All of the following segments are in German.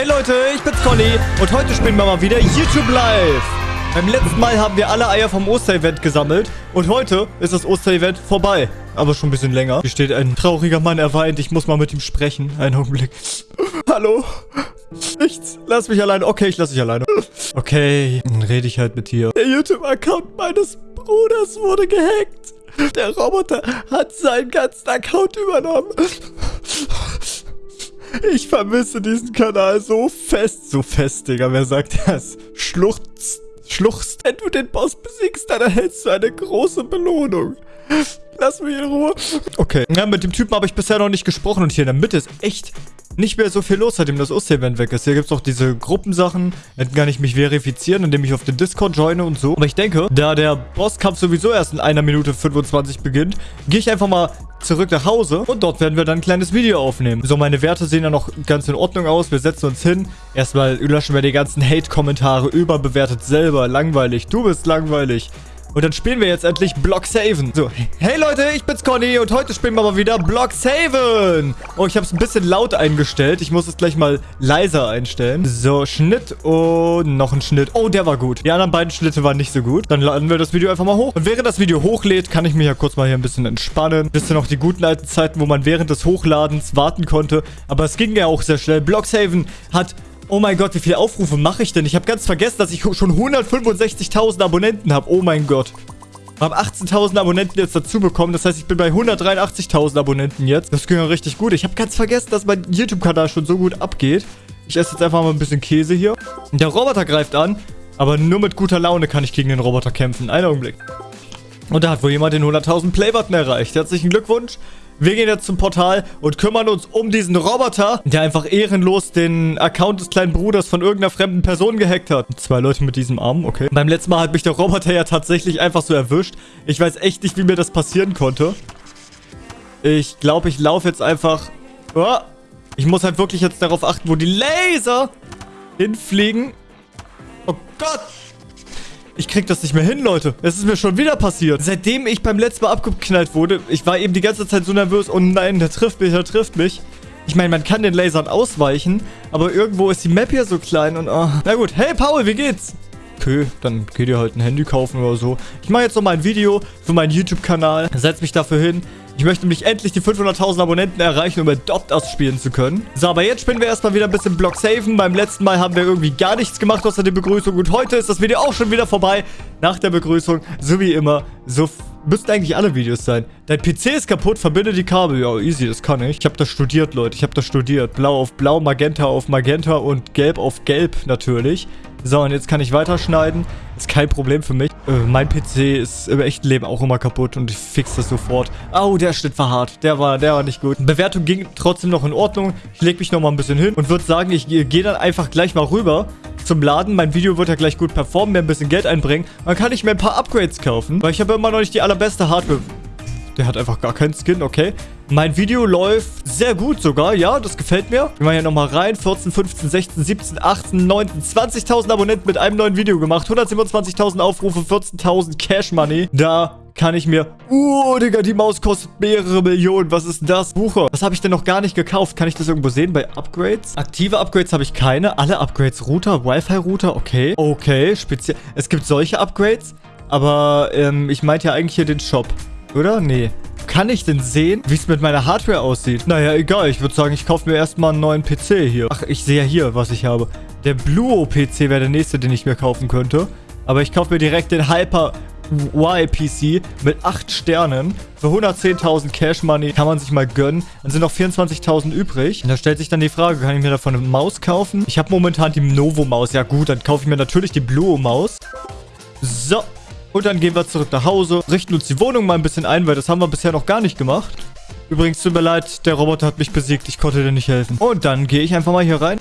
Hey Leute, ich bin's Conny und heute spielen wir mal wieder YouTube Live. Beim letzten Mal haben wir alle Eier vom Osterevent gesammelt und heute ist das Osterevent vorbei. Aber schon ein bisschen länger. Hier steht ein trauriger Mann, er weint, ich muss mal mit ihm sprechen. Einen Augenblick. Hallo? Nichts. Lass mich alleine. Okay, ich lass dich alleine. Okay, dann rede ich halt mit dir. Der YouTube-Account meines Bruders wurde gehackt. Der Roboter hat seinen ganzen Account übernommen. Ich vermisse diesen Kanal so fest. So fest, Digga. Wer sagt das? Schluchzt. Schluchzt. Wenn du den Boss besiegst, dann erhältst du eine große Belohnung. Lass mich in Ruhe. Okay. Ja, mit dem Typen habe ich bisher noch nicht gesprochen. Und hier in der Mitte ist echt nicht mehr so viel los, seitdem das Oster-Event weg ist. Hier gibt es auch diese Gruppensachen. Dann kann ich mich verifizieren, indem ich auf den Discord joine und so. Aber ich denke, da der Bosskampf sowieso erst in einer Minute 25 beginnt, gehe ich einfach mal zurück nach Hause und dort werden wir dann ein kleines Video aufnehmen. So, meine Werte sehen ja noch ganz in Ordnung aus. Wir setzen uns hin. Erstmal löschen wir die ganzen Hate-Kommentare. Überbewertet selber. Langweilig. Du bist langweilig. Und dann spielen wir jetzt endlich Block Saven. So, hey Leute, ich bin's Conny und heute spielen wir mal wieder Block Saven. Oh, ich habe es ein bisschen laut eingestellt. Ich muss es gleich mal leiser einstellen. So, Schnitt und noch ein Schnitt. Oh, der war gut. Die anderen beiden Schnitte waren nicht so gut. Dann laden wir das Video einfach mal hoch. Und während das Video hochlädt, kann ich mich ja kurz mal hier ein bisschen entspannen. Wisst ihr noch die guten alten Zeiten, wo man während des Hochladens warten konnte. Aber es ging ja auch sehr schnell. Block Saven hat Oh mein Gott, wie viele Aufrufe mache ich denn? Ich habe ganz vergessen, dass ich schon 165.000 Abonnenten habe. Oh mein Gott. Ich habe 18.000 Abonnenten jetzt dazu bekommen. Das heißt, ich bin bei 183.000 Abonnenten jetzt. Das ging ja richtig gut. Ich habe ganz vergessen, dass mein YouTube-Kanal schon so gut abgeht. Ich esse jetzt einfach mal ein bisschen Käse hier. Der Roboter greift an. Aber nur mit guter Laune kann ich gegen den Roboter kämpfen. Einen Augenblick. Und da hat wohl jemand den 100.000 Playbutton erreicht. Herzlichen Glückwunsch. Wir gehen jetzt zum Portal und kümmern uns um diesen Roboter, der einfach ehrenlos den Account des kleinen Bruders von irgendeiner fremden Person gehackt hat. Zwei Leute mit diesem Arm, okay. Beim letzten Mal hat mich der Roboter ja tatsächlich einfach so erwischt. Ich weiß echt nicht, wie mir das passieren konnte. Ich glaube, ich laufe jetzt einfach... Oh, ich muss halt wirklich jetzt darauf achten, wo die Laser hinfliegen. Oh Gott! Ich krieg das nicht mehr hin, Leute. Es ist mir schon wieder passiert. Seitdem ich beim letzten Mal abgeknallt wurde, ich war eben die ganze Zeit so nervös. Oh nein, der trifft mich, der trifft mich. Ich meine, man kann den Lasern ausweichen, aber irgendwo ist die Map hier so klein und... Oh. Na gut, hey Paul, wie geht's? Okay, dann geht ihr halt ein Handy kaufen oder so. Ich mache jetzt noch mal ein Video für meinen YouTube-Kanal. Setz mich dafür hin. Ich möchte nämlich endlich die 500.000 Abonnenten erreichen, um Adopt Us spielen zu können. So, aber jetzt spielen wir erstmal wieder ein bisschen Block Saven. Beim letzten Mal haben wir irgendwie gar nichts gemacht außer der Begrüßung. Und heute ist das Video auch schon wieder vorbei. Nach der Begrüßung, so wie immer, so müssten eigentlich alle Videos sein. Dein PC ist kaputt, verbinde die Kabel. Ja, easy, das kann ich. Ich habe das studiert, Leute. Ich habe das studiert. Blau auf blau, Magenta auf Magenta und gelb auf gelb natürlich. So, und jetzt kann ich weiterschneiden. Ist kein Problem für mich. Äh, mein PC ist im echten Leben auch immer kaputt und ich fix das sofort. Au, oh, der Schnitt war hart. Der war, der war nicht gut. Bewertung ging trotzdem noch in Ordnung. Ich lege mich noch mal ein bisschen hin und würde sagen, ich gehe dann einfach gleich mal rüber zum Laden. Mein Video wird ja gleich gut performen, mir ein bisschen Geld einbringen. Dann kann ich mir ein paar Upgrades kaufen, weil ich habe immer noch nicht die allerbeste Hardware. Der hat einfach gar keinen Skin, okay. Mein Video läuft sehr gut sogar, ja, das gefällt mir. Wir machen hier nochmal rein. 14, 15, 16, 17, 18, 19, 20.000 Abonnenten mit einem neuen Video gemacht. 127.000 Aufrufe, 14.000 Cash Money. Da kann ich mir... Oh, Digga, die Maus kostet mehrere Millionen. Was ist das? Bucher. Was habe ich denn noch gar nicht gekauft? Kann ich das irgendwo sehen bei Upgrades? Aktive Upgrades habe ich keine. Alle Upgrades. Router, Wi-Fi-Router, okay. Okay, speziell. Es gibt solche Upgrades, aber ähm, ich meinte ja eigentlich hier den Shop. Oder? Nee. Kann ich denn sehen, wie es mit meiner Hardware aussieht? Naja, egal. Ich würde sagen, ich kaufe mir erstmal einen neuen PC hier. Ach, ich sehe ja hier, was ich habe. Der Bluo-PC wäre der nächste, den ich mir kaufen könnte. Aber ich kaufe mir direkt den Hyper Y-PC mit 8 Sternen. Für 110.000 Cash Money kann man sich mal gönnen. Dann sind noch 24.000 übrig. Und da stellt sich dann die Frage, kann ich mir davon eine Maus kaufen? Ich habe momentan die Novo-Maus. Ja gut, dann kaufe ich mir natürlich die Bluo-Maus. So, und dann gehen wir zurück nach Hause, richten uns die Wohnung mal ein bisschen ein, weil das haben wir bisher noch gar nicht gemacht. Übrigens, tut mir leid, der Roboter hat mich besiegt. Ich konnte dir nicht helfen. Und dann gehe ich einfach mal hier rein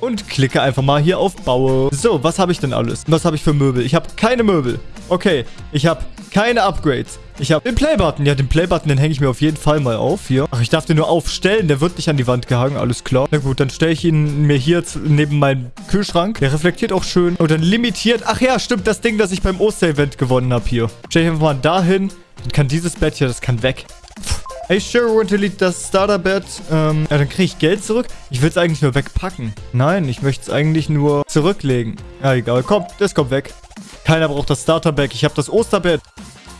und klicke einfach mal hier auf Baue. So, was habe ich denn alles? Was habe ich für Möbel? Ich habe keine Möbel. Okay, ich habe keine Upgrades. Ich habe den Playbutton. Ja, den Playbutton, den hänge ich mir auf jeden Fall mal auf hier. Ach, ich darf den nur aufstellen. Der wird nicht an die Wand gehangen. Alles klar. Na gut, dann stelle ich ihn mir hier neben meinem Kühlschrank. Der reflektiert auch schön. Und dann limitiert. Ach ja, stimmt. Das Ding, das ich beim Oster-Event gewonnen habe hier. Stelle ich einfach mal dahin. Dann kann dieses Bett hier, das kann weg. Hey, sure, want to delete das Starterbed. Ähm, ja, dann kriege ich Geld zurück. Ich will es eigentlich nur wegpacken. Nein, ich möchte es eigentlich nur zurücklegen. Ja, egal. Komm, das kommt weg. Keiner braucht das Starterbed. Ich habe das Osterbett.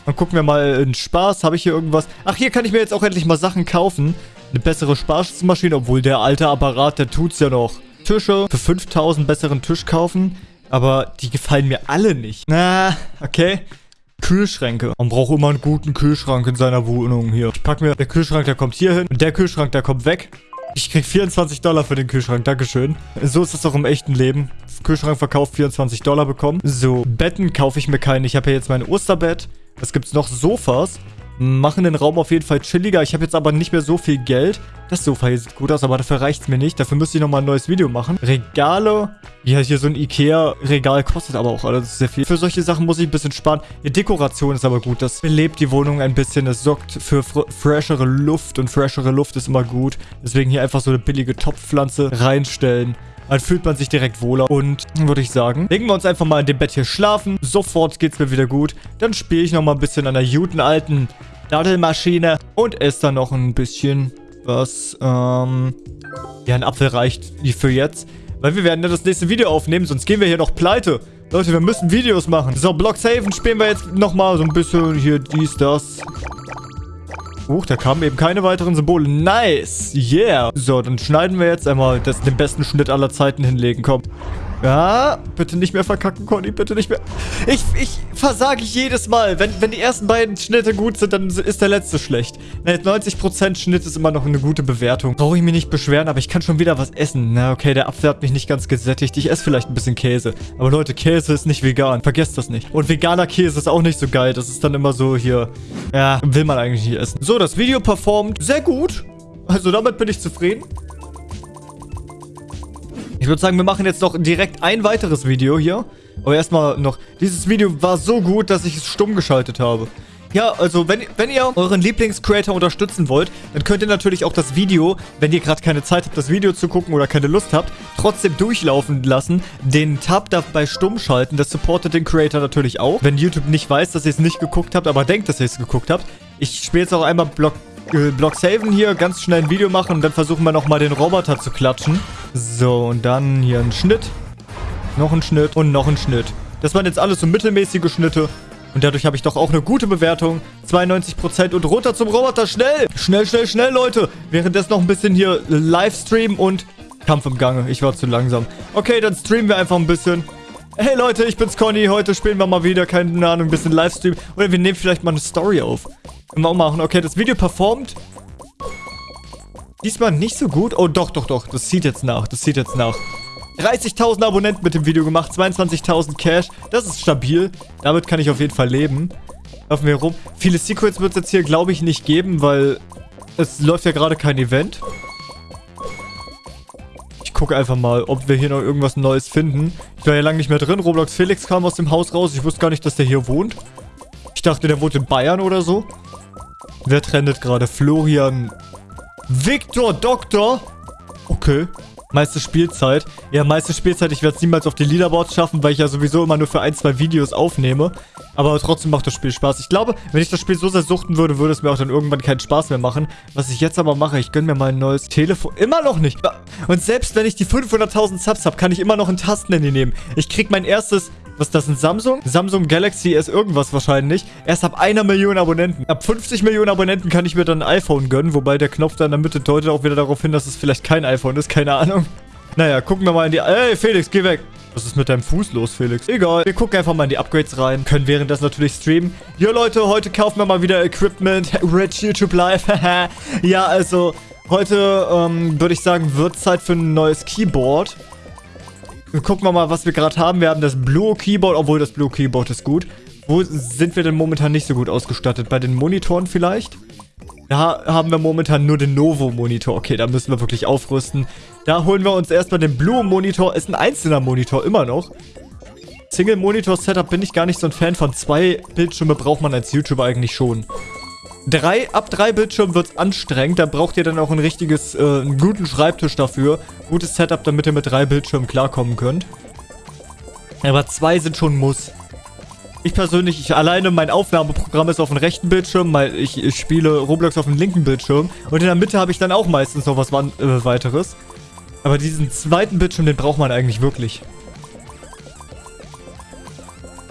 Dann gucken wir mal in Spaß. Habe ich hier irgendwas? Ach, hier kann ich mir jetzt auch endlich mal Sachen kaufen. Eine bessere Sparschmaschine, obwohl der alte Apparat, der tut's ja noch. Tische für 5000 besseren Tisch kaufen. Aber die gefallen mir alle nicht. Na, okay. Kühlschränke. Man braucht immer einen guten Kühlschrank in seiner Wohnung hier. Ich packe mir, der Kühlschrank, der kommt hier hin. Und der Kühlschrank, der kommt weg. Ich krieg 24 Dollar für den Kühlschrank. Dankeschön. So ist es auch im echten Leben. Kühlschrankverkauf 24 Dollar bekommen. So, Betten kaufe ich mir keine. Ich habe ja jetzt mein Osterbett. Was gibt's noch? Sofas machen den Raum auf jeden Fall chilliger. Ich habe jetzt aber nicht mehr so viel Geld. Das Sofa hier sieht gut aus, aber dafür reicht es mir nicht. Dafür müsste ich nochmal ein neues Video machen. Regale. Ja, hier so ein Ikea-Regal kostet aber auch alles sehr viel. Für solche Sachen muss ich ein bisschen sparen. Die Dekoration ist aber gut. Das belebt die Wohnung ein bisschen. Es sorgt für fr freshere Luft und freshere Luft ist immer gut. Deswegen hier einfach so eine billige Topfpflanze reinstellen. Dann fühlt man sich direkt wohler. Und würde ich sagen, legen wir uns einfach mal in dem Bett hier schlafen. Sofort geht's mir wieder gut. Dann spiele ich nochmal ein bisschen an der guten alten Daddelmaschine und esse dann noch ein bisschen was. Ähm, ja, ein Apfel reicht für jetzt. Weil wir werden ja das nächste Video aufnehmen, sonst gehen wir hier noch pleite. Leute, wir müssen Videos machen. So, Blocksaven spielen wir jetzt nochmal so ein bisschen hier dies, das. Huch, da kamen eben keine weiteren Symbole. Nice. Yeah. So, dann schneiden wir jetzt einmal das, den besten Schnitt aller Zeiten hinlegen. Komm. Ja, bitte nicht mehr verkacken, Conny, bitte nicht mehr. Ich, ich versage jedes Mal. Wenn, wenn die ersten beiden Schnitte gut sind, dann ist der letzte schlecht. 90% Schnitt ist immer noch eine gute Bewertung. Brauche ich mich nicht beschweren, aber ich kann schon wieder was essen. Na, okay, der Apfel hat mich nicht ganz gesättigt. Ich esse vielleicht ein bisschen Käse. Aber Leute, Käse ist nicht vegan. Vergesst das nicht. Und veganer Käse ist auch nicht so geil. Das ist dann immer so hier... Ja, will man eigentlich nicht essen. So, das Video performt sehr gut. Also damit bin ich zufrieden. Ich würde sagen, wir machen jetzt noch direkt ein weiteres Video hier. Aber erstmal noch, dieses Video war so gut, dass ich es stumm geschaltet habe. Ja, also wenn, wenn ihr euren Lieblingscreator unterstützen wollt, dann könnt ihr natürlich auch das Video, wenn ihr gerade keine Zeit habt, das Video zu gucken oder keine Lust habt, trotzdem durchlaufen lassen, den Tab dabei stumm schalten. Das supportet den Creator natürlich auch. Wenn YouTube nicht weiß, dass ihr es nicht geguckt habt, aber denkt, dass ihr es geguckt habt. Ich spiele jetzt auch einmal Block äh, Block saven hier, ganz schnell ein Video machen und dann versuchen wir nochmal den Roboter zu klatschen. So, und dann hier ein Schnitt. Noch ein Schnitt und noch ein Schnitt. Das waren jetzt alles so mittelmäßige Schnitte. Und dadurch habe ich doch auch eine gute Bewertung. 92% und runter zum Roboter. Schnell! Schnell, schnell, schnell, Leute. Währenddessen noch ein bisschen hier Livestream und Kampf im Gange. Ich war zu langsam. Okay, dann streamen wir einfach ein bisschen. Hey Leute, ich bin's Conny. Heute spielen wir mal wieder, keine Ahnung, ein bisschen Livestream. Oder wir nehmen vielleicht mal eine Story auf. Wir auch machen. Okay, das Video performt. Diesmal nicht so gut. Oh, doch, doch, doch. Das zieht jetzt nach. Das zieht jetzt nach. 30.000 Abonnenten mit dem Video gemacht. 22.000 Cash. Das ist stabil. Damit kann ich auf jeden Fall leben. Laufen wir rum. Viele Secrets wird es jetzt hier, glaube ich, nicht geben, weil es läuft ja gerade kein Event. Gucke einfach mal, ob wir hier noch irgendwas Neues finden. Ich war ja lange nicht mehr drin. Roblox Felix kam aus dem Haus raus. Ich wusste gar nicht, dass der hier wohnt. Ich dachte, der wohnt in Bayern oder so. Wer trendet gerade? Florian. Victor Doktor? Okay. Meiste Spielzeit. Ja, meiste Spielzeit. Ich werde es niemals auf die Leaderboards schaffen, weil ich ja sowieso immer nur für ein, zwei Videos aufnehme. Aber trotzdem macht das Spiel Spaß. Ich glaube, wenn ich das Spiel so sehr suchten würde, würde es mir auch dann irgendwann keinen Spaß mehr machen. Was ich jetzt aber mache, ich gönne mir mal ein neues Telefon. Immer noch nicht. Und selbst wenn ich die 500.000 Subs habe, kann ich immer noch ein Tastenhandy nehmen. Ich krieg mein erstes was ist das, ein Samsung? Samsung Galaxy S irgendwas wahrscheinlich. Erst ab einer Million Abonnenten. Ab 50 Millionen Abonnenten kann ich mir dann ein iPhone gönnen, wobei der Knopf da in der Mitte deutet auch wieder darauf hin, dass es vielleicht kein iPhone ist, keine Ahnung. Naja, gucken wir mal in die... Ey, Felix, geh weg. Was ist mit deinem Fuß los, Felix? Egal. Wir gucken einfach mal in die Upgrades rein. Können währenddessen natürlich streamen. Jo, Leute, heute kaufen wir mal wieder Equipment. Rich YouTube Live. ja, also, heute ähm, würde ich sagen, wird Zeit für ein neues Keyboard. Gucken wir mal, was wir gerade haben. Wir haben das Blue Keyboard, obwohl das Blue Keyboard ist gut. Wo sind wir denn momentan nicht so gut ausgestattet? Bei den Monitoren vielleicht? Da haben wir momentan nur den Novo-Monitor. Okay, da müssen wir wirklich aufrüsten. Da holen wir uns erstmal den Blue-Monitor. Ist ein einzelner Monitor, immer noch. Single-Monitor-Setup bin ich gar nicht so ein Fan von. Zwei Bildschirme braucht man als YouTuber eigentlich schon. Drei, ab drei Bildschirmen wird es anstrengend. Da braucht ihr dann auch ein richtiges, äh, einen guten Schreibtisch dafür. Gutes Setup, damit ihr mit drei Bildschirmen klarkommen könnt. Aber zwei sind schon Muss. Ich persönlich, ich alleine, mein Aufnahmeprogramm ist auf dem rechten Bildschirm, weil ich, ich spiele Roblox auf dem linken Bildschirm. Und in der Mitte habe ich dann auch meistens noch was äh, weiteres. Aber diesen zweiten Bildschirm, den braucht man eigentlich wirklich.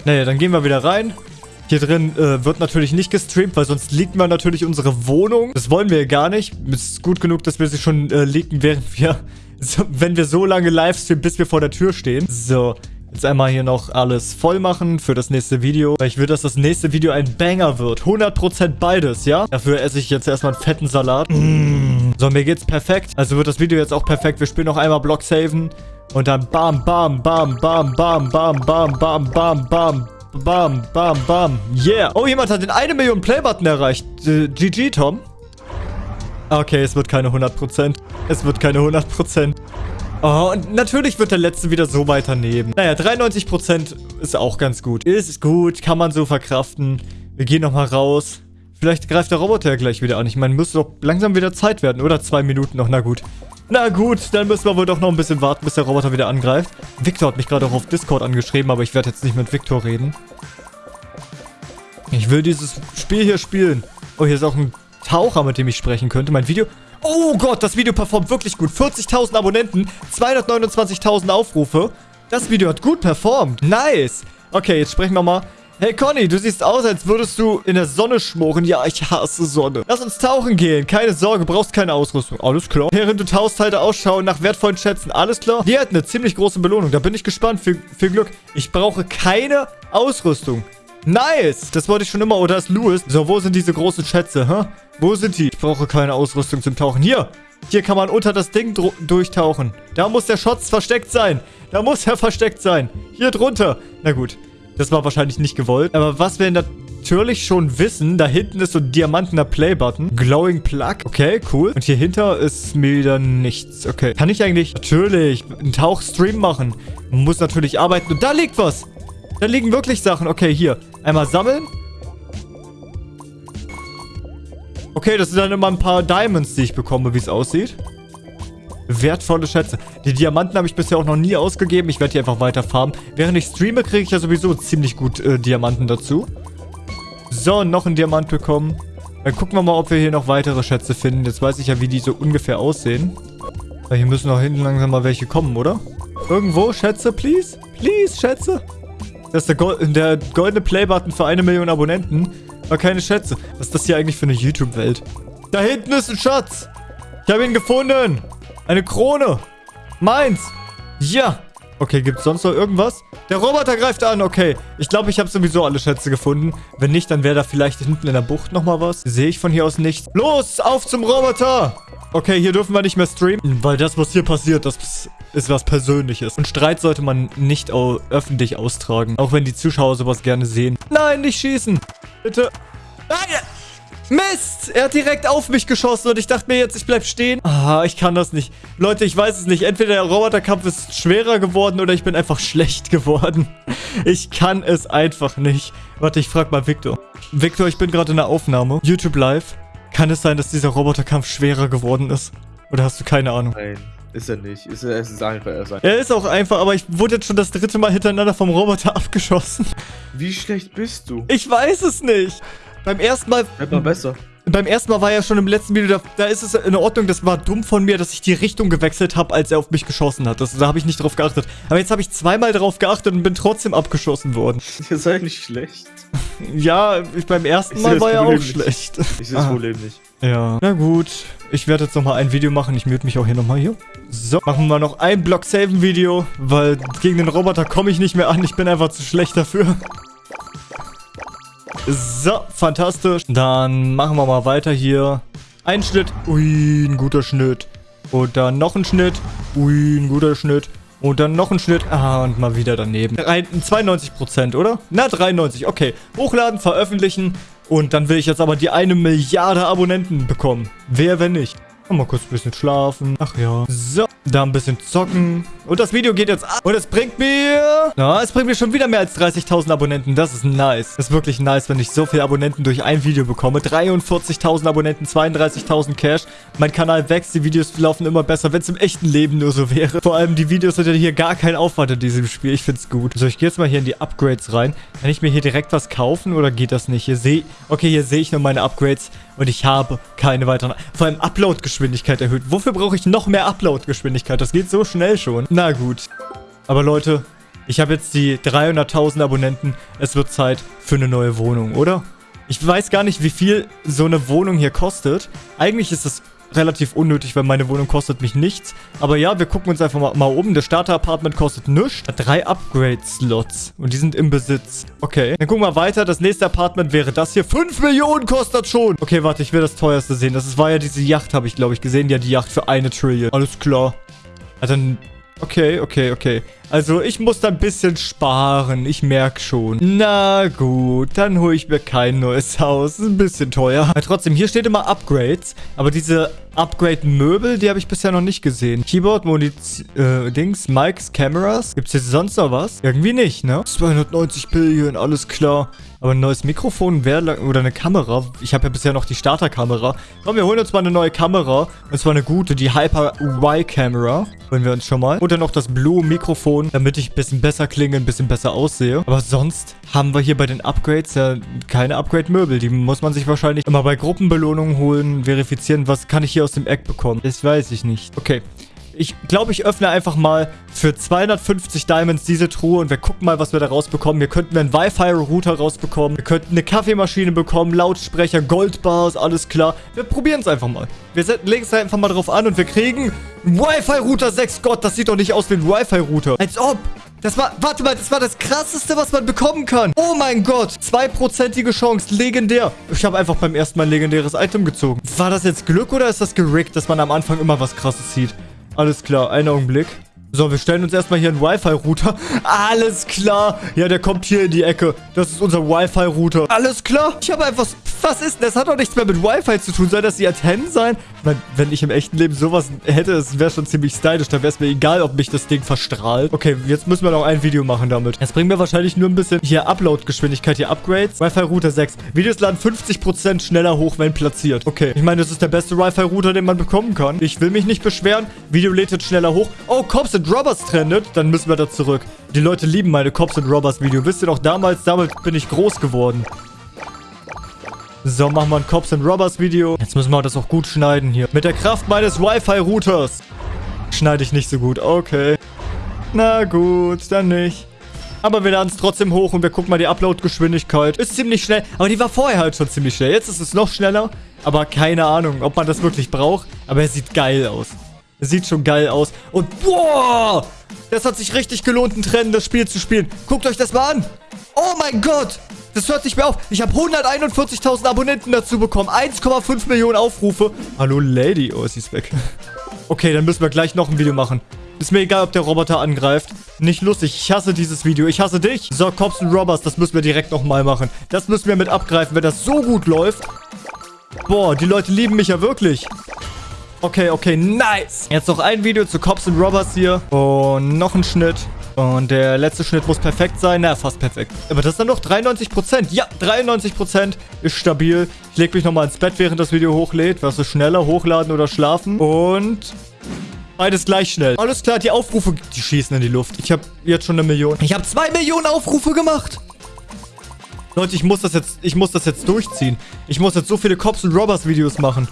Naja, dann gehen wir wieder rein. Hier drin äh, wird natürlich nicht gestreamt, weil sonst leaken wir natürlich unsere Wohnung. Das wollen wir gar nicht. Es ist gut genug, dass wir sie schon äh, leaken, während wir, so, wenn wir so lange livestreamen, bis wir vor der Tür stehen. So, jetzt einmal hier noch alles voll machen für das nächste Video. Weil ich will, dass das nächste Video ein Banger wird. 100% beides, ja? Dafür esse ich jetzt erstmal einen fetten Salat. Mmh. So, mir geht's perfekt. Also wird das Video jetzt auch perfekt. Wir spielen noch einmal Block saven. Und dann bam, bam, bam, bam, bam, bam, bam, bam, bam, bam. Bam, bam, bam. Yeah. Oh, jemand hat den 1 Million Playbutton erreicht. Äh, GG, Tom. Okay, es wird keine 100%. Es wird keine 100%. Oh, und natürlich wird der letzte wieder so weiternehmen. Naja, 93% ist auch ganz gut. Ist gut, kann man so verkraften. Wir gehen nochmal raus. Vielleicht greift der Roboter ja gleich wieder an. Ich meine, müsste doch langsam wieder Zeit werden, oder? Zwei Minuten noch, na gut. Na gut, dann müssen wir wohl doch noch ein bisschen warten, bis der Roboter wieder angreift. Victor hat mich gerade auch auf Discord angeschrieben, aber ich werde jetzt nicht mit Victor reden. Ich will dieses Spiel hier spielen. Oh, hier ist auch ein Taucher, mit dem ich sprechen könnte. Mein Video... Oh Gott, das Video performt wirklich gut. 40.000 Abonnenten, 229.000 Aufrufe. Das Video hat gut performt. Nice. Okay, jetzt sprechen wir mal Hey Conny, du siehst aus, als würdest du in der Sonne schmoren. Ja, ich hasse Sonne. Lass uns tauchen gehen. Keine Sorge, brauchst keine Ausrüstung. Alles klar. Während du tauchst, halte Ausschau nach wertvollen Schätzen. Alles klar. Die hat eine ziemlich große Belohnung. Da bin ich gespannt. Viel, viel Glück. Ich brauche keine Ausrüstung. Nice. Das wollte ich schon immer. Oder ist Louis? So, wo sind diese großen Schätze, hä? Wo sind die? Ich brauche keine Ausrüstung zum Tauchen. Hier. Hier kann man unter das Ding durchtauchen. Da muss der Schotz versteckt sein. Da muss er versteckt sein. Hier drunter. Na gut. Das war wahrscheinlich nicht gewollt. Aber was wir natürlich schon wissen, da hinten ist so ein diamantener Play-Button. Glowing Plug. Okay, cool. Und hier hinter ist mir wieder nichts. Okay. Kann ich eigentlich natürlich einen Tauchstream machen? Muss natürlich arbeiten. Und da liegt was. Da liegen wirklich Sachen. Okay, hier. Einmal sammeln. Okay, das sind dann immer ein paar Diamonds, die ich bekomme, wie es aussieht. Wertvolle Schätze. Die Diamanten habe ich bisher auch noch nie ausgegeben. Ich werde die einfach weiter farmen. Während ich streame, kriege ich ja sowieso ziemlich gut äh, Diamanten dazu. So, noch ein Diamant bekommen. Dann gucken wir mal, ob wir hier noch weitere Schätze finden. Jetzt weiß ich ja, wie die so ungefähr aussehen. Weil hier müssen auch hinten langsam mal welche kommen, oder? Irgendwo, Schätze, please? Please, Schätze? Das ist der, Gold der goldene Playbutton für eine Million Abonnenten. Aber keine Schätze. Was ist das hier eigentlich für eine YouTube-Welt? Da hinten ist ein Schatz. Ich habe ihn gefunden. Eine Krone. Meins. Ja. Okay, gibt's sonst noch irgendwas? Der Roboter greift an, okay. Ich glaube, ich habe sowieso alle Schätze gefunden. Wenn nicht, dann wäre da vielleicht hinten in der Bucht nochmal was. Sehe ich von hier aus nichts. Los, auf zum Roboter! Okay, hier dürfen wir nicht mehr streamen, weil das, was hier passiert, das ist was Persönliches. Und Streit sollte man nicht öffentlich austragen, auch wenn die Zuschauer sowas gerne sehen. Nein, nicht schießen! Bitte. Nein! Mist! Er hat direkt auf mich geschossen und ich dachte mir jetzt, ich bleib stehen. Ah, ich kann das nicht. Leute, ich weiß es nicht. Entweder der Roboterkampf ist schwerer geworden oder ich bin einfach schlecht geworden. Ich kann es einfach nicht. Warte, ich frag mal Victor. Victor, ich bin gerade in der Aufnahme. YouTube Live. Kann es sein, dass dieser Roboterkampf schwerer geworden ist? Oder hast du keine Ahnung? Nein. Ist er nicht. Ist er, es ist einfach. Er ist, einfach. er ist auch einfach, aber ich wurde jetzt schon das dritte Mal hintereinander vom Roboter abgeschossen. Wie schlecht bist du? Ich weiß es nicht. Beim ersten Mal... Wird mal besser. Beim ersten Mal war ja schon im letzten Video, da, da, ist es in Ordnung, das war dumm von mir, dass ich die Richtung gewechselt habe, als er auf mich geschossen hat. Das, da habe ich nicht drauf geachtet. Aber jetzt habe ich zweimal drauf geachtet und bin trotzdem abgeschossen worden. Ihr seid nicht schlecht. Ja, ich, beim ersten Mal war er auch nicht. schlecht. Ich sehe das ah. Problem nicht. Ja, na gut. Ich werde jetzt nochmal ein Video machen. Ich mute mich auch hier nochmal hier. So, machen wir noch ein Block-Saven-Video, weil gegen den Roboter komme ich nicht mehr an. Ich bin einfach zu schlecht dafür. So, fantastisch. Dann machen wir mal weiter hier. Ein Schnitt. Ui, ein guter Schnitt. Und dann noch ein Schnitt. Ui, ein guter Schnitt. Und dann noch ein Schnitt. Ah, und mal wieder daneben. 92%, oder? Na, 93. Okay. Hochladen, veröffentlichen. Und dann will ich jetzt aber die eine Milliarde Abonnenten bekommen. Wer, wenn nicht? Mal kurz ein bisschen schlafen. Ach ja. So, da ein bisschen zocken. Und das Video geht jetzt ab. Und es bringt mir... Ja, es bringt mir schon wieder mehr als 30.000 Abonnenten. Das ist nice. Das ist wirklich nice, wenn ich so viele Abonnenten durch ein Video bekomme. 43.000 Abonnenten, 32.000 Cash. Mein Kanal wächst, die Videos laufen immer besser, wenn es im echten Leben nur so wäre. Vor allem die Videos sind ja hier gar kein Aufwand in diesem Spiel. Ich finde es gut. So, ich gehe jetzt mal hier in die Upgrades rein. Kann ich mir hier direkt was kaufen oder geht das nicht? Hier sehe... Okay, hier sehe ich nur meine Upgrades und ich habe keine weiteren... Vor allem Upload-Geschwindigkeit erhöht. Wofür brauche ich noch mehr Upload-Geschwindigkeit? Das geht so schnell schon. Na gut. Aber Leute, ich habe jetzt die 300.000 Abonnenten. Es wird Zeit für eine neue Wohnung, oder? Ich weiß gar nicht, wie viel so eine Wohnung hier kostet. Eigentlich ist es relativ unnötig, weil meine Wohnung kostet mich nichts. Aber ja, wir gucken uns einfach mal, mal um. Das Starter-Apartment kostet nichts. Drei Upgrade-Slots. Und die sind im Besitz. Okay. Dann gucken wir weiter. Das nächste Apartment wäre das hier. 5 Millionen kostet schon. Okay, warte, ich will das teuerste sehen. Das war ja diese Yacht, habe ich, glaube ich, gesehen. Ja, die Yacht für eine Trillion. Alles klar. Ja, dann Okay, okay, okay. Also ich muss da ein bisschen sparen. Ich merke schon. Na gut, dann hole ich mir kein neues Haus. Ist ein bisschen teuer. Aber trotzdem, hier steht immer Upgrades. Aber diese Upgrade-Möbel, die habe ich bisher noch nicht gesehen. Keyboard, Muniz äh, Dings, Mics, Cameras. Gibt es hier sonst noch was? Irgendwie nicht, ne? 290 Billion, alles klar. Aber ein neues Mikrofon wäre oder eine Kamera. Ich habe ja bisher noch die Starterkamera. Komm, wir holen uns mal eine neue Kamera. Und zwar eine gute, die Hyper Y-Kamera. Holen wir uns schon mal. Und dann noch das Blue-Mikrofon, damit ich ein bisschen besser klinge, ein bisschen besser aussehe. Aber sonst haben wir hier bei den Upgrades ja keine Upgrade-Möbel. Die muss man sich wahrscheinlich immer bei Gruppenbelohnungen holen, verifizieren. Was kann ich hier aus dem Eck bekommen? Das weiß ich nicht. Okay. Ich glaube, ich öffne einfach mal für 250 Diamonds diese Truhe und wir gucken mal, was wir da rausbekommen. Wir könnten einen Wi-Fi-Router rausbekommen. Wir könnten eine Kaffeemaschine bekommen, Lautsprecher, Goldbars, alles klar. Wir probieren es einfach mal. Wir legen es einfach mal drauf an und wir kriegen Wi-Fi-Router 6. Gott, das sieht doch nicht aus wie ein Wi-Fi-Router. Als ob. Das war, warte mal, das war das krasseste, was man bekommen kann. Oh mein Gott. Zweiprozentige Chance. Legendär. Ich habe einfach beim ersten Mal ein legendäres Item gezogen. War das jetzt Glück oder ist das gerickt, dass man am Anfang immer was krasses sieht? Alles klar, einen Augenblick. So, wir stellen uns erstmal hier einen Wi-Fi-Router. Alles klar. Ja, der kommt hier in die Ecke. Das ist unser Wi-Fi-Router. Alles klar. Ich habe einfach... Was ist? Das hat doch nichts mehr mit Wi-Fi zu tun. Soll das die Antennen sein? Wenn, wenn ich im echten Leben sowas hätte, das wäre schon ziemlich stylisch. Dann wäre es mir egal, ob mich das Ding verstrahlt. Okay, jetzt müssen wir noch ein Video machen damit. Jetzt bringen wir wahrscheinlich nur ein bisschen hier Upload-Geschwindigkeit, hier Upgrades. Wi-Fi-Router 6. Videos laden 50% schneller hoch, wenn platziert. Okay, ich meine, das ist der beste Wi-Fi-Router, den man bekommen kann. Ich will mich nicht beschweren. Video lädt jetzt schneller hoch. Oh, Cops and Robbers trendet. Dann müssen wir da zurück. Die Leute lieben meine Cops and Robbers Video. Wisst ihr noch, damals, damals bin ich groß geworden. So, machen wir ein Cops and Robbers Video. Jetzt müssen wir das auch gut schneiden hier. Mit der Kraft meines Wi-Fi-Routers. Schneide ich nicht so gut. Okay. Na gut, dann nicht. Aber wir laden es trotzdem hoch und wir gucken mal die Upload-Geschwindigkeit. Ist ziemlich schnell. Aber die war vorher halt schon ziemlich schnell. Jetzt ist es noch schneller. Aber keine Ahnung, ob man das wirklich braucht. Aber er sieht geil aus. Er sieht schon geil aus. Und boah! Das hat sich richtig gelohnt, ein Trend, das Spiel zu spielen. Guckt euch das mal an. Oh mein Gott! Das hört sich mehr auf. Ich habe 141.000 Abonnenten dazu bekommen. 1,5 Millionen Aufrufe. Hallo, Lady. Oh, sie ist weg. Okay, dann müssen wir gleich noch ein Video machen. Ist mir egal, ob der Roboter angreift. Nicht lustig. Ich hasse dieses Video. Ich hasse dich. So, Cops und Robbers, das müssen wir direkt nochmal machen. Das müssen wir mit abgreifen, wenn das so gut läuft. Boah, die Leute lieben mich ja wirklich. Okay, okay, nice. Jetzt noch ein Video zu Cops und Robbers hier. Und noch ein Schnitt. Und der letzte Schnitt muss perfekt sein. Na, fast perfekt. Aber das ist dann noch 93%. Ja, 93% ist stabil. Ich lege mich nochmal ins Bett, während das Video hochlädt. Was ist schneller, hochladen oder schlafen? Und... Beides gleich schnell. Alles klar, die Aufrufe, die schießen in die Luft. Ich habe jetzt schon eine Million. Ich habe zwei Millionen Aufrufe gemacht. Leute, ich muss das jetzt, ich muss das jetzt durchziehen. Ich muss jetzt so viele Cops und Robbers Videos machen.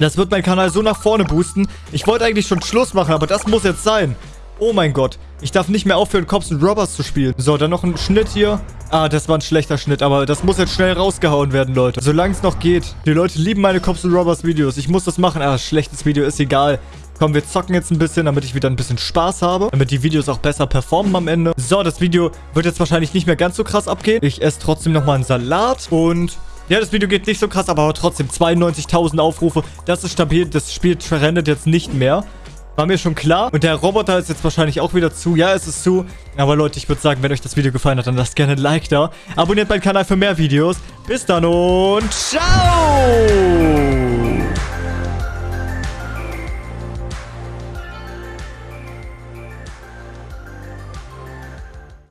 Das wird meinen Kanal so nach vorne boosten. Ich wollte eigentlich schon Schluss machen, aber das muss jetzt sein. Oh mein Gott. Ich darf nicht mehr aufhören, Cops und Robbers zu spielen. So, dann noch ein Schnitt hier. Ah, das war ein schlechter Schnitt, aber das muss jetzt schnell rausgehauen werden, Leute. Solange es noch geht. Die Leute lieben meine Cops und Robbers Videos. Ich muss das machen. Ah, schlechtes Video ist egal. Komm, wir zocken jetzt ein bisschen, damit ich wieder ein bisschen Spaß habe. Damit die Videos auch besser performen am Ende. So, das Video wird jetzt wahrscheinlich nicht mehr ganz so krass abgehen. Ich esse trotzdem nochmal einen Salat und ja, das Video geht nicht so krass, aber trotzdem 92.000 Aufrufe. Das ist stabil. Das Spiel trendet jetzt nicht mehr. War mir schon klar. Und der Roboter ist jetzt wahrscheinlich auch wieder zu. Ja, es ist zu. Aber Leute, ich würde sagen, wenn euch das Video gefallen hat, dann lasst gerne ein Like da. Abonniert meinen Kanal für mehr Videos. Bis dann und ciao!